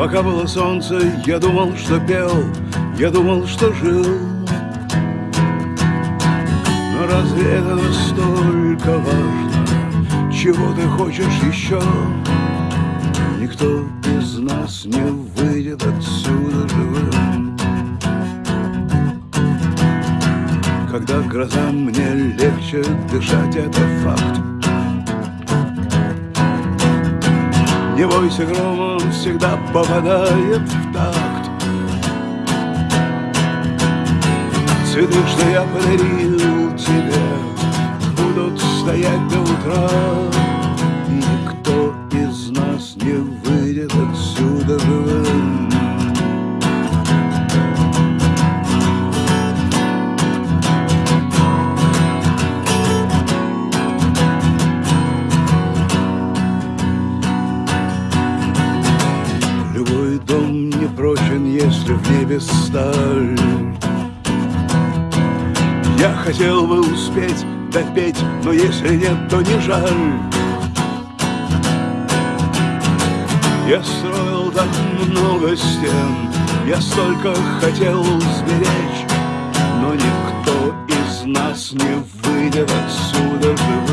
Пока было солнце, я думал, что пел, я думал, что жил. Но разве это настолько важно? Чего ты хочешь еще? Никто из нас не выйдет отсюда живым. Когда гроза мне легче дышать, это факт. Не бойся грома, он всегда попадает в такт. Цветы, что я подарил тебе Будут стоять до утра. Никто из нас не выйдет отсюда живым прочен, если в небе сталь. Я хотел бы успеть допеть, но если нет, то не жаль. Я строил так много стен, я столько хотел сберечь Но никто из нас не выйдет отсюда живым